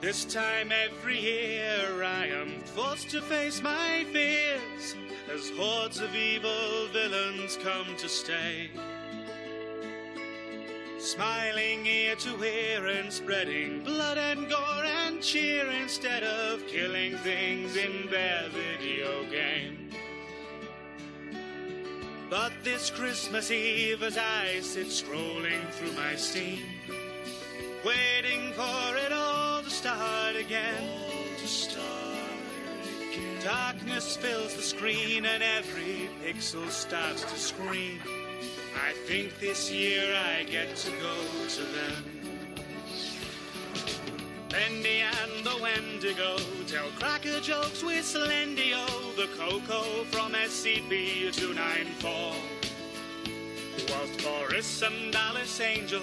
This time every year I am forced to face my fears as hordes of evil villains come to stay. Smiling ear to ear and spreading blood and gore and cheer instead of killing things in their video game. But this Christmas Eve, as I sit scrolling through my Steam, waiting for it all start again. to start again. Darkness fills the screen and every pixel starts to scream. I think this year I get to go to them. Bendy and the Wendigo tell cracker jokes with Slendio, the cocoa from SCP-294. Whilst Boris and Alice Angel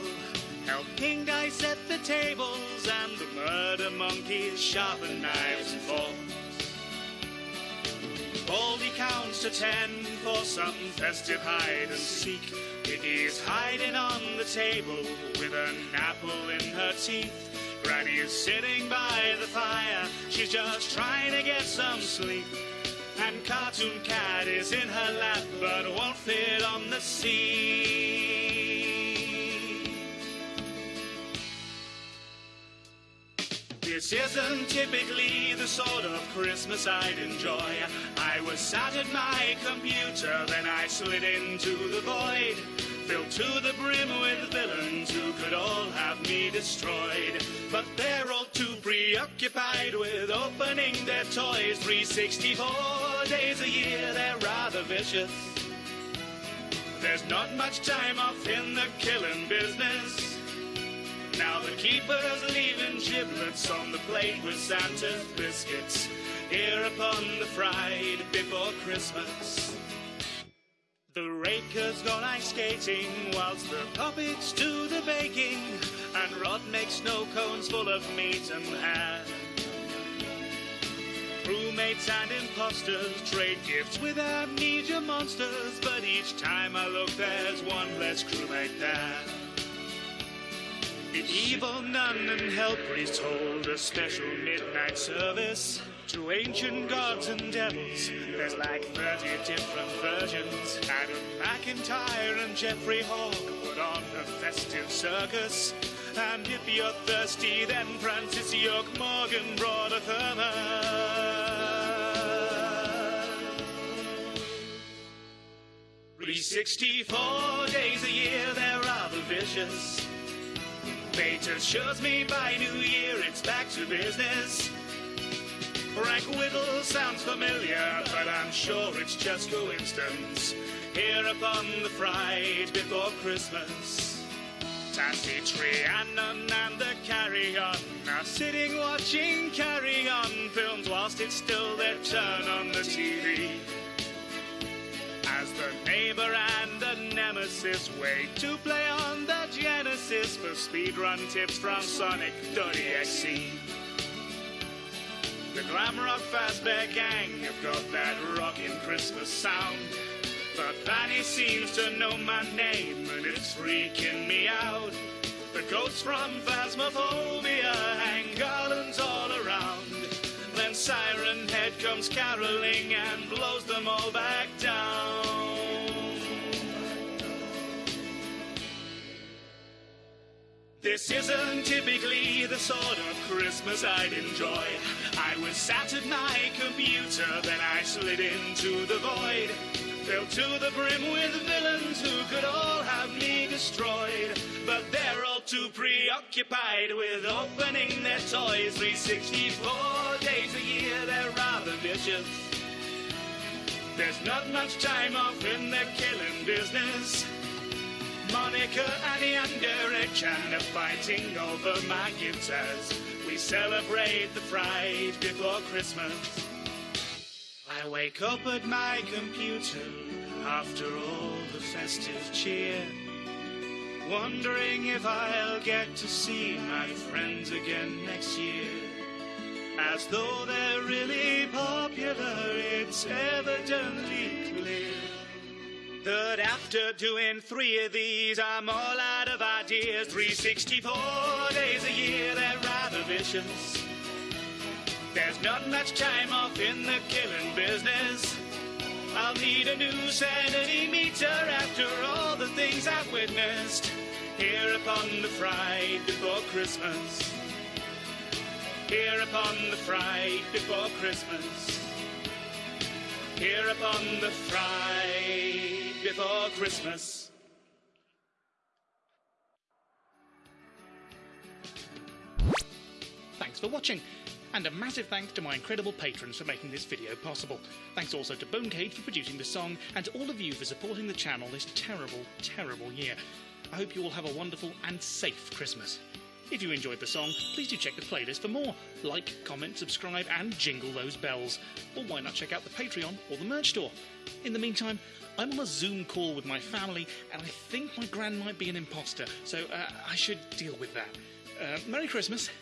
help King Guy set the the murder monkeys sharpen knives and forks. Baldi counts to ten for some festive hide and seek. Piggy's hiding on the table with an apple in her teeth. Granny's sitting by the fire, she's just trying to get some sleep. And Cartoon Cat is in her lap, but won't fit on the seat. This isn't typically the sort of Christmas I'd enjoy. I was sat at my computer, then I slid into the void. Filled to the brim with villains who could all have me destroyed. But they're all too preoccupied with opening their toys. 364 days a year, they're rather vicious. There's not much time off in the killing business. Keeper's leaving giblets on the plate with Santa's biscuits. Here upon the fried before Christmas. The raker's gone ice skating whilst the puppets do the baking, and Rod makes snow cones full of meat and hair. Crewmates and imposters trade gifts with amnesia monsters, but each time I look, there's one less crewmate there. The evil nun and hell priest hold a special midnight service to ancient gods and devils. There's like 30 different versions. Adam McIntyre and Jeffrey Hall put on a festive circus. And if you're thirsty, then Francis York Morgan brought a thermos. 364 days a year, they're rather vicious. Fate assures me by New Year it's back to business. Frank Whittle sounds familiar, but I'm sure it's just coincidence. Here upon the Friday before Christmas, Tassy Trianon and the Carry On are sitting watching Carry On films whilst it's still their turn on the TV. The nemesis wait to play on the Genesis for speedrun tips from Sonic.exe. The glam rock Fazbear gang have got that rockin' Christmas sound. But Vanny seems to know my name and it's freaking me out. The ghosts from Phasmophobia hang garlands all around. Then Siren Head comes caroling and blows them all back down. This isn't typically the sort of Christmas I'd enjoy. I was sat at my computer, then I slid into the void. Filled to the brim with villains who could all have me destroyed. But they're all too preoccupied with opening their toys. 364 days a year, they're rather vicious. There's not much time off in their killing business. Monika, and Derek Chan are fighting over my gifts as we celebrate the Friday before Christmas. I wake up at my computer after all the festive cheer, wondering if I'll get to see my friends again next year. As though they're really popular, it's evidently clear that after doing three of these, I'm all out of ideas. 364 days a year, they're rather vicious. There's not much time off in the killing business. I'll need a new sanity meter after all the things I've witnessed here upon the Friday before Christmas. Here upon the Friday before Christmas. Here upon the Friday before Christmas. Thanks for watching. And a massive thanks to my incredible patrons for making this video possible. Thanks also to Bonecage for producing the song, and to all of you for supporting the channel this terrible, terrible year. I hope you all have a wonderful and safe Christmas. If you enjoyed the song, please do check the playlist for more. Like, comment, subscribe, and jingle those bells. Or why not check out the Patreon or the merch store? In the meantime, I'm on a Zoom call with my family, and I think my gran might be an imposter, so uh, I should deal with that. Uh, Merry Christmas,